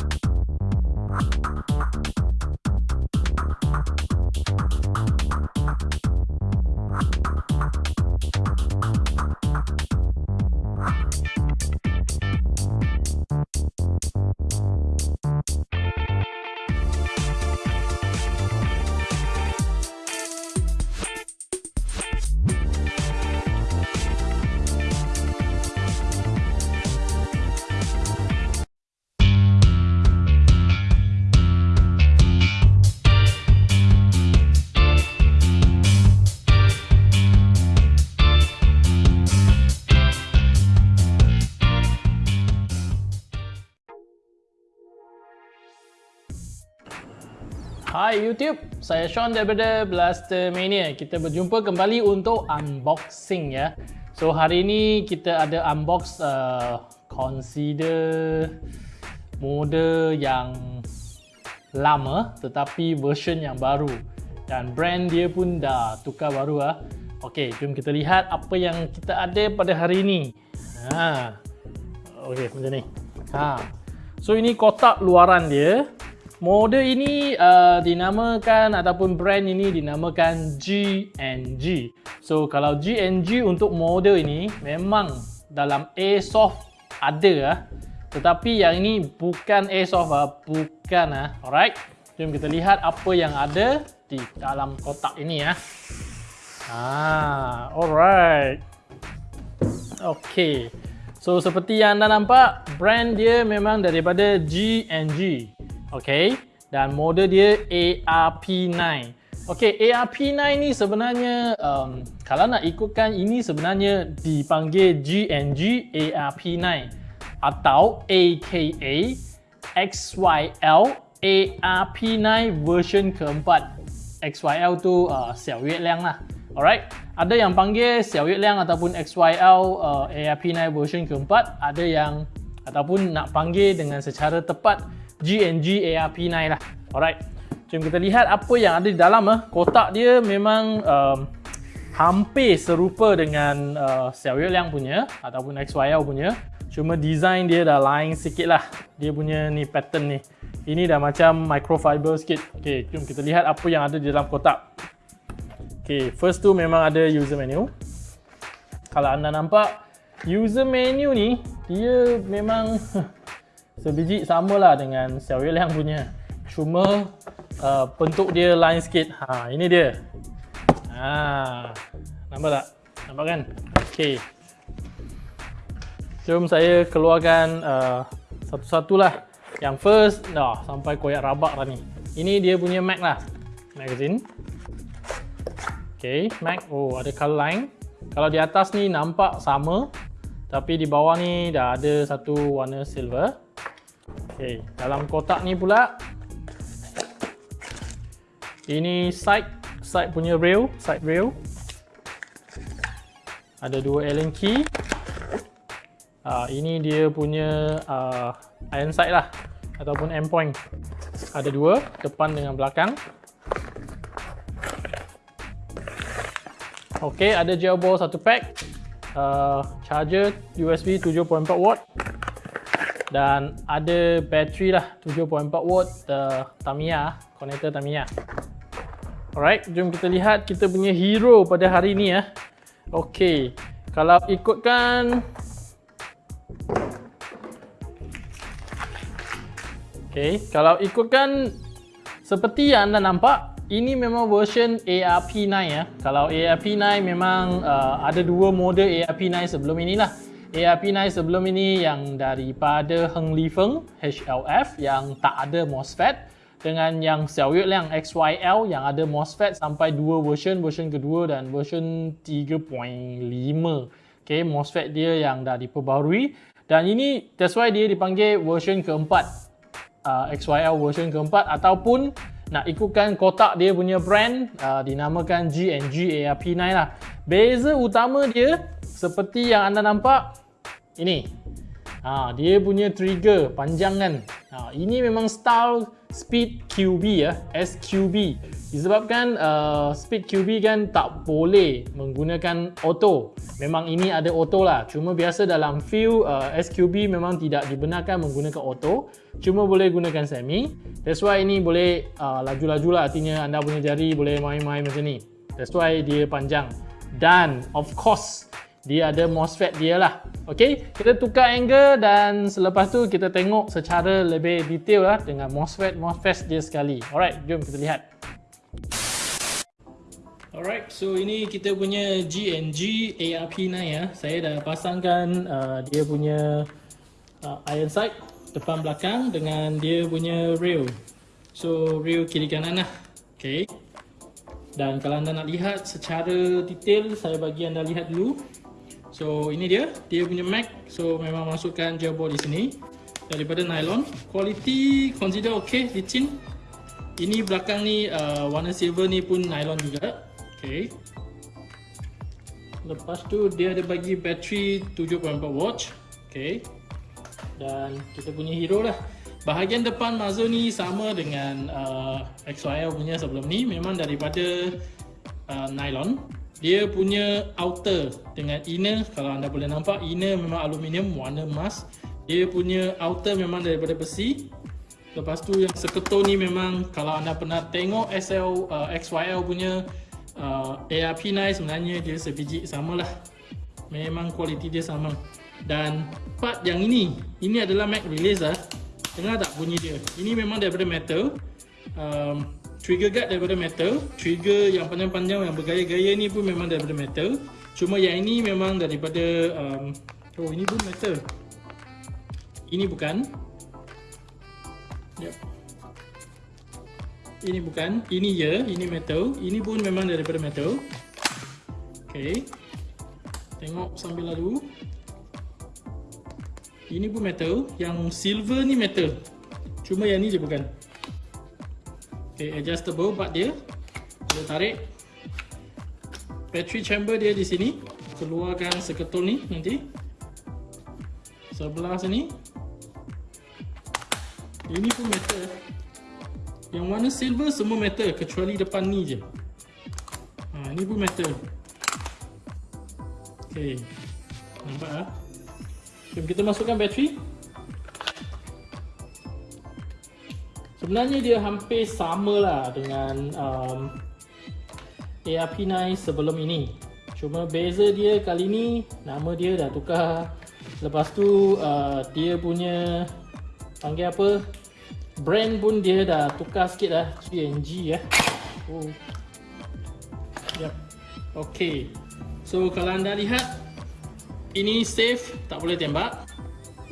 you Hai YouTube, saya Sean daripada Blaster Mania. Kita berjumpa kembali untuk unboxing ya. So hari ini kita ada unbox uh, consider model yang lama tetapi version yang baru dan brand dia pun dah tukar baru ah. Okey, jom kita lihat apa yang kita ada pada hari ini. Ha. Okey, macam ni. Ha. So ini kotak luaran dia. Model ini uh, dinamakan ataupun brand ini dinamakan G&G. So kalau G&G untuk model ini memang dalam Airsoft ada ah. Tetapi yang ini bukan Airsoft ah, bukan ah. Alright. Jom kita lihat apa yang ada di dalam kotak ini ya. Ah, alright. Okay. So seperti yang anda nampak, brand dia memang daripada G&G. Okay, dan model dia ARP9. Okay, ARP9 ni sebenarnya um, kalau nak ikutkan ini sebenarnya dipanggil GNG ARP9 atau AKA XYL ARP9 version keempat. XYL tu uh, Xiao Yue Liang lah. Alright, ada yang panggil Xiao Yue Liang ataupun XYL uh, ARP9 version keempat, ada yang ataupun nak panggil dengan secara tepat GNG ARP9 lah. Alright. Jom kita lihat apa yang ada di dalam ah. Kotak dia memang um, hampir serupa dengan uh, Xiao Yue Liang punya ataupun XYL punya. Cuma design dia dah lain sikit lah. Dia punya ni pattern ni. Ini dah macam microfiber sikit. Okay, jom kita lihat apa yang ada di dalam kotak. Okay, first tu memang ada user menu. Kalau anda nampak, user menu ni, dia memang sebiji samalah dengan Xiao Yue Liang punya. Cuma uh, bentuk dia lain sikit. Ha, ini dia. Ha, nampak tak? Nampak kan? Okey. Jom saya keluarkan uh, satu-satulah. Yang first, dah sampai koyak rabak dah ni. Ini dia punya Mac lah. Magazine. Okey, Mac. Oh, ada color line. Kalau di atas ni nampak sama. Tapi di bawah ni dah ada satu warna silver. Okay, dalam kotak ni pula ini side side punya rail, side rail. Ada dua Allen key. Uh, ini dia punya uh, iron sight lah ataupun end point. Ada dua, depan dengan belakang. Okey, ada gel ball satu pack. Uh, charger USB 7.4 watt dan ada bateri lah 7.4 watt uh, Tamiya connector Tamiya. Alright jom kita lihat kita punya hero pada hari ni ya. Ok kalau ikutkan. Ok kalau ikutkan seperti yang anda nampak ini memang version ARP9 ya. Kalau ARP9 memang uh, ada dua model ARP9 sebelum inilah ARP9 sebelum ini yang daripada Heng Li Feng HLF yang tak ada MOSFET dengan yang Xiao Yue Liang XYL yang ada MOSFET sampai dua version, version kedua dan version 3.5 okay, MOSFET dia yang dah diperbarui. Dan ini that's why dia dipanggil version keempat. Uh, XYL version keempat ataupun nak ikutkan kotak dia punya brand uh, dinamakan GNG ARP9 lah. Beza utama dia seperti yang anda nampak ini ha, dia punya trigger panjang kan ha, ini memang style speed QB ya SQB Disebabkan uh, speed QB kan tak boleh menggunakan auto. Memang ini ada auto lah. Cuma biasa dalam few uh, SQB memang tidak dibenarkan menggunakan auto. Cuma boleh gunakan semi. That's why ini boleh uh, laju-laju lah. Artinya anda punya jari boleh main-main macam ni. That's why dia panjang. Dan of course dia ada MOSFET dia lah. Okay, kita tukar angle dan selepas tu kita tengok secara lebih detail lah dengan MOSFET, MOSFET dia sekali. Alright, jom kita lihat. Alright, so ini kita punya GNG ARP9 ya. Saya dah pasangkan uh, dia punya uh, iron sight depan belakang dengan dia punya rail. So rail kiri kanan lah. Okay. Dan kalau anda nak lihat secara detail, saya bagi anda lihat dulu. So ini dia, dia punya Mac. So memang masukkan jawbo di sini daripada nylon. Quality consider okay, licin. Ini belakang ni uh, warna silver ni pun nylon juga. Okay. Lepas tu dia ada bagi bateri 7.4 watch. Okay. Dan kita punya hero lah. Bahagian depan muzzle ni sama dengan uh, XYL punya sebelum ni. Memang daripada uh, nylon. Dia punya outer dengan inner. Kalau anda boleh nampak inner memang aluminium warna emas. Dia punya outer memang daripada besi. Lepas tu yang seketul ni memang kalau anda pernah tengok SL uh, XYL punya uh, ARP9 sebenarnya dia sebiji sama lah memang kualiti dia sama dan part yang ini ini adalah Mac release lah dengar tak bunyi dia ini memang daripada metal um, trigger guard daripada metal trigger yang panjang-panjang yang bergaya-gaya ni pun memang daripada metal cuma yang ini memang daripada um, oh ini pun metal ini bukan yep ini bukan, ini ya, ini metal. Ini pun memang daripada metal. Okay. Tengok sambil lalu. Ini pun metal. Yang silver ni metal. Cuma yang ni je bukan. Okay, adjustable part dia. Kita tarik. Battery chamber dia di sini. Keluarkan seketul ni nanti. Sebelah sini. Ini pun metal. Yang warna silver semua metal kecuali depan ni je. Ha, ni pun metal. Okey. Nampak ah? Jom kita masukkan bateri. Sebenarnya dia hampir samalah dengan um, ARP9 sebelum ini. Cuma beza dia kali ni nama dia dah tukar. Lepas tu uh, dia punya panggil apa? brand pun dia dah tukar sikit lah GNG ya. Oh. Yep. Okay. So kalau anda lihat ini safe tak boleh tembak.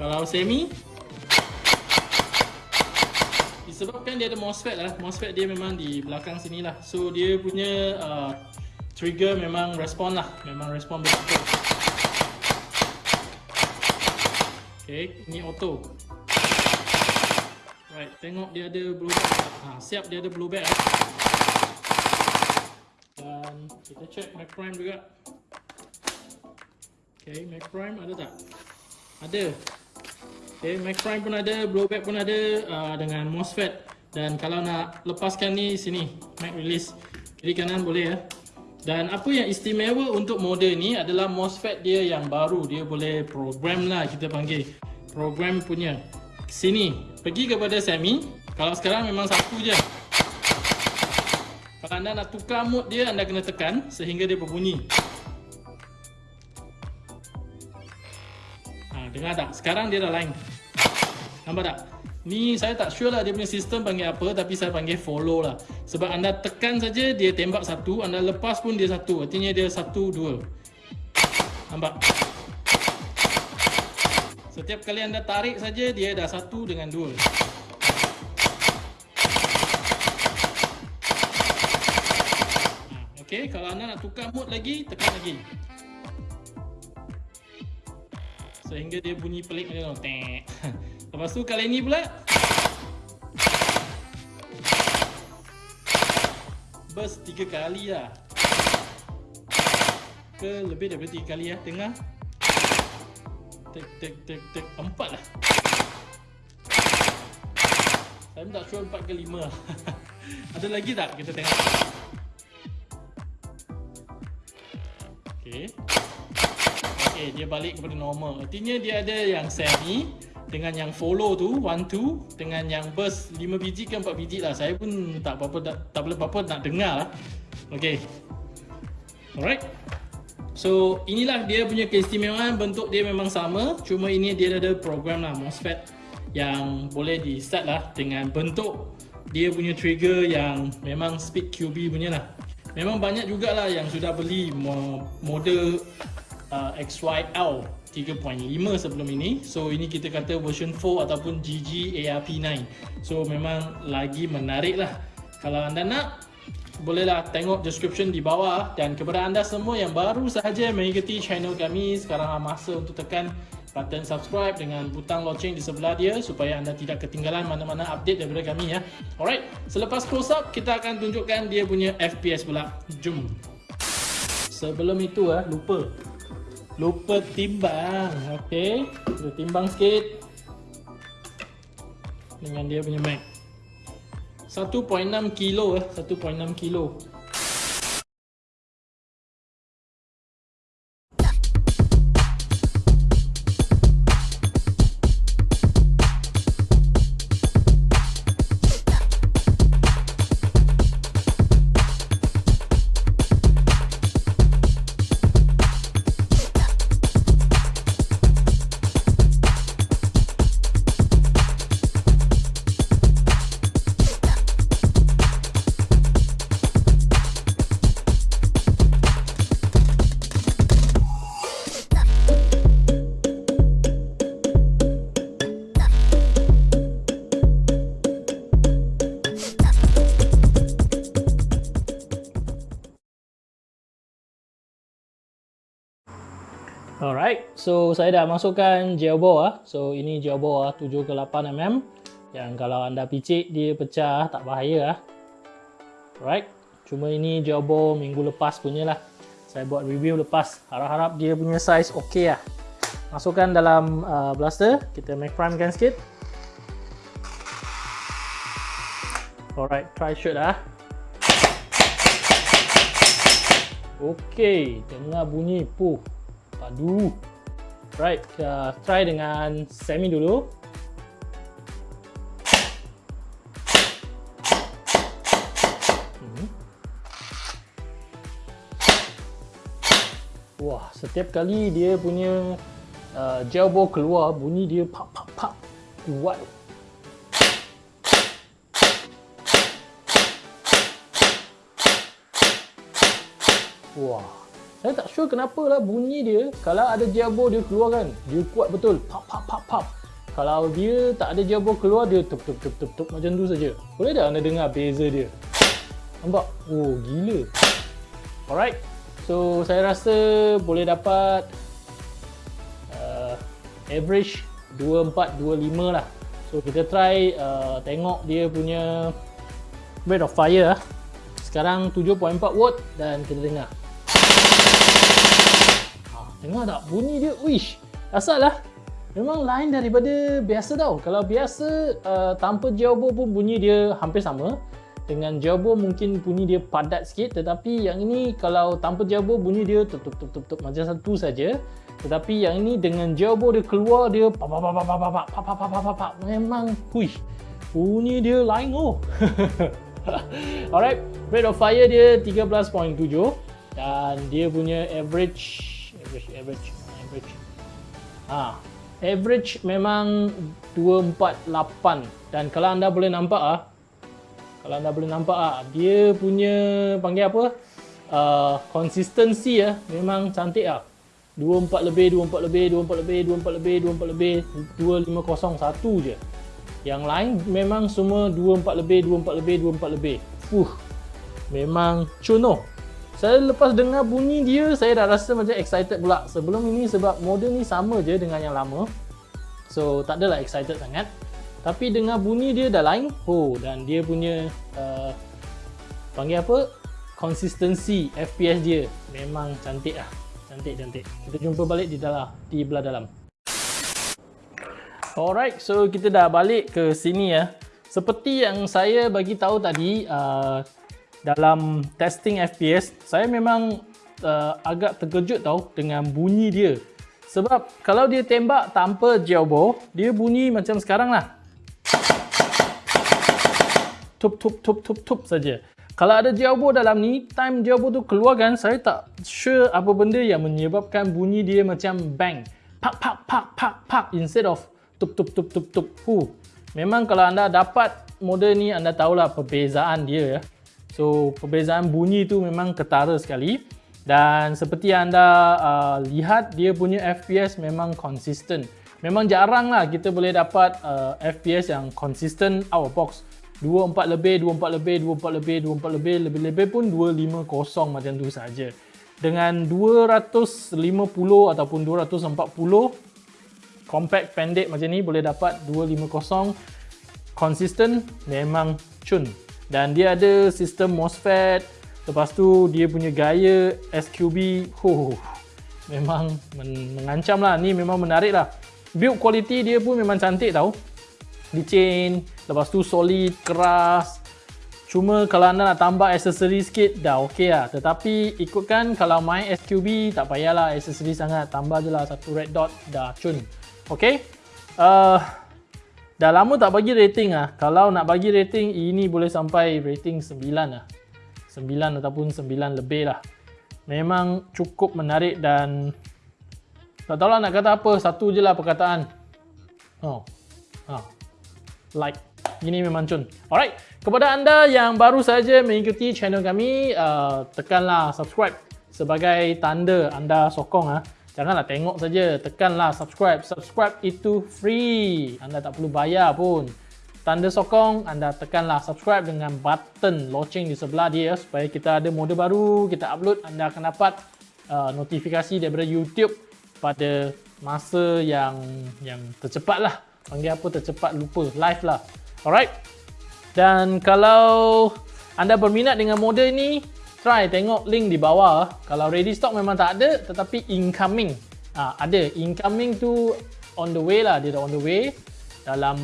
Kalau semi disebabkan dia ada MOSFET lah. MOSFET dia memang di belakang sini lah. So dia punya uh, trigger memang respon lah. Memang respon betul. Okay, ini auto. Right, tengok dia ada blue bag. Ha, siap dia ada blue bag. Dan kita check Mac Prime juga. Okay, Mac Prime ada tak? Ada. Okay, Mac Prime pun ada, blue bag pun ada uh, dengan MOSFET. Dan kalau nak lepaskan ni sini, Mac release. Kiri kanan boleh ya. Dan apa yang istimewa untuk model ni adalah MOSFET dia yang baru. Dia boleh program lah kita panggil. Program punya sini pergi kepada semi kalau sekarang memang satu je kalau anda nak tukar mode dia anda kena tekan sehingga dia berbunyi ha, dengar tak sekarang dia dah lain nampak tak ni saya tak sure lah dia punya sistem panggil apa tapi saya panggil follow lah sebab anda tekan saja dia tembak satu anda lepas pun dia satu artinya dia satu dua nampak Setiap kali anda tarik saja dia dah satu dengan dua. Ha, okey, kalau anda nak tukar mode lagi, tekan lagi. Sehingga dia bunyi pelik macam tu. Lepas tu kali ini pula. Burst tiga kali lah. Ke lebih daripada tiga kali ya. Tengah. Tek, tek, tek, tek. Empat lah. Saya tak sure empat ke lima Ada lagi tak? Kita tengok. Okay. Okay, dia balik kepada normal. Artinya dia ada yang semi dengan yang follow tu, one two dengan yang burst 5 biji ke 4 biji lah. Saya pun tak apa-apa tak, tak boleh apa-apa nak dengar lah. Okay. Alright. So, inilah dia punya keistimewaan. Bentuk dia memang sama. Cuma ini dia ada program lah MOSFET yang boleh di start lah dengan bentuk dia punya trigger yang memang speed QB punya lah. Memang banyak jugalah yang sudah beli model uh, XYL 3.5 sebelum ini. So ini kita kata version 4 ataupun GG ARP9. So memang lagi menarik lah. Kalau anda nak, bolehlah tengok description di bawah. Dan kepada anda semua yang baru sahaja mengikuti channel kami, sekarang masa untuk tekan button subscribe dengan butang loceng di sebelah dia supaya anda tidak ketinggalan mana-mana update daripada kami ya. Alright, selepas close up kita akan tunjukkan dia punya FPS pula. Jom. Sebelum itu ah lupa. Lupa timbang. Okey, kita timbang sikit. Dengan dia punya Mac. 1.6 kilo eh, 1.6 kilo. So saya dah masukkan gel ball ah. So ini gel ball ah 7 ke 8 mm. Yang kalau anda picit dia pecah tak bahaya ah. Alright. Cuma ini gel minggu lepas punya lah. Saya buat review lepas. Harap-harap dia punya size okey ah. Masukkan dalam uh, blaster, kita make prime kan sikit. Alright, try shoot ah. Okey, dengar bunyi puh. Aduh. Right, kita try dengan semi dulu. Hmm. Wah, setiap kali dia punya uh, gel ball keluar, bunyi dia pap pap pap kuat. Wah. Saya tak sure kenapa lah bunyi dia. Kalau ada jabo dia keluar kan Dia kuat betul. Pap pap pap pap. Kalau dia tak ada jabo keluar Dia tup tup tup tup tup Macam tu saja. Boleh tak anda dengar beza dia? Nampak? Oh gila. Alright. So saya rasa boleh dapat uh, Average 24-25 lah. So kita try uh, Tengok dia punya Rate of fire lah Sekarang 7.4 watt Dan kita dengar Dengar tak bunyi dia? Wish. Asal lah. Memang lain daripada biasa tau. Kalau biasa uh, tanpa jawbo pun bunyi dia hampir sama. Dengan jawbo mungkin bunyi dia padat sikit. Tetapi yang ini kalau tanpa jawbo bunyi dia tup tup tup tup tup macam satu saja. Tetapi yang ini dengan jawbo dia keluar dia pa pa pa pa pa pa pa pa pa pa pa pa memang wish. Bunyi dia lain oh. Alright, rate of fire dia 13.7 dan dia punya average average average average. Ah average memang 248 dan kalau anda boleh nampak ah kalau anda boleh nampak ah dia punya panggil apa? Uh, consistency ya memang cantik ah. 24 lebih 24 lebih 24 lebih 24 lebih 24 lebih 2501 je. Yang lain memang semua 24 lebih 24 lebih 24 lebih. Uh memang cuno saya lepas dengar bunyi dia, saya dah rasa macam excited pula. Sebelum ini sebab model ni sama je dengan yang lama. So, tak adalah excited sangat. Tapi dengar bunyi dia dah lain. Oh, dan dia punya uh, panggil apa? Consistency FPS dia memang cantik lah. Cantik-cantik. Kita jumpa balik di dalam, di belah dalam. Alright, so kita dah balik ke sini ya. seperti yang saya bagi tahu tadi uh, dalam testing FPS, saya memang uh, agak terkejut tau dengan bunyi dia. Sebab kalau dia tembak tanpa jailbore, dia bunyi macam sekarang lah. Tup tup tup tup tup saja. Kalau ada jailbore dalam ni, time jailbore tu keluarkan, saya tak sure apa benda yang menyebabkan bunyi dia macam bang. Pak pak pak pak pak instead of tup tup tup tup tup. Huh. Memang kalau anda dapat model ni, anda tahulah perbezaan dia ya. So, perbezaan bunyi tu memang ketara sekali. Dan seperti anda uh, lihat dia punya FPS memang konsisten. Memang jarang lah kita boleh dapat uh, FPS yang konsisten out of box. 24 lebih, 24 lebih, 24 lebih, 24 lebih, lebih-lebih pun 250 macam tu saja. Dengan 250 ataupun 240 compact pendek macam ni boleh dapat 250 konsisten memang cun. Dan dia ada sistem MOSFET. Lepas tu dia punya gaya SQB huh, Memang men mengancam lah. Ni memang menarik lah. Build quality dia pun memang cantik tau. Licin Lepas tu solid, keras. Cuma kalau anda nak tambah aksesori sikit Dah ok lah. Tetapi ikutkan kalau main SQB Tak payahlah aksesori sangat. Tambah je lah satu red dot Dah cun. Ok uh, Dah lama tak bagi rating lah Kalau nak bagi rating Ini boleh sampai rating 9 lah 9 ataupun 9 lebih lah. Memang cukup menarik dan tak tahu lah nak kata apa. Satu je lah perkataan. Oh. Ha. like. Ini memang cun. Alright. Kepada anda yang baru saja mengikuti channel kami uh, tekanlah subscribe sebagai tanda anda sokong ah. Janganlah tengok saja tekanlah subscribe. Subscribe itu free. Anda tak perlu bayar pun. Tanda sokong anda tekanlah subscribe dengan button loceng di sebelah dia supaya kita ada model baru. Kita upload anda akan dapat uh, notifikasi daripada YouTube pada masa yang yang tercepat lah. Panggil apa tercepat lupa. Live lah. Alright? Dan kalau anda berminat dengan model ini try tengok link di bawah kalau ready stock memang tak ada tetapi incoming uh, ada incoming tu on the way lah dia dah on the way dalam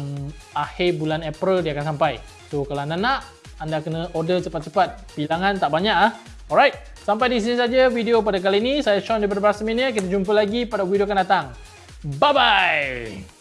akhir bulan April dia akan sampai. So kalau anda nak, anda kena order cepat-cepat. Bilangan tak banyak ah. Alright, sampai di sini saja video pada kali ini. Saya Sean daripada Brasmania. Kita jumpa lagi pada video akan datang. Bye-bye!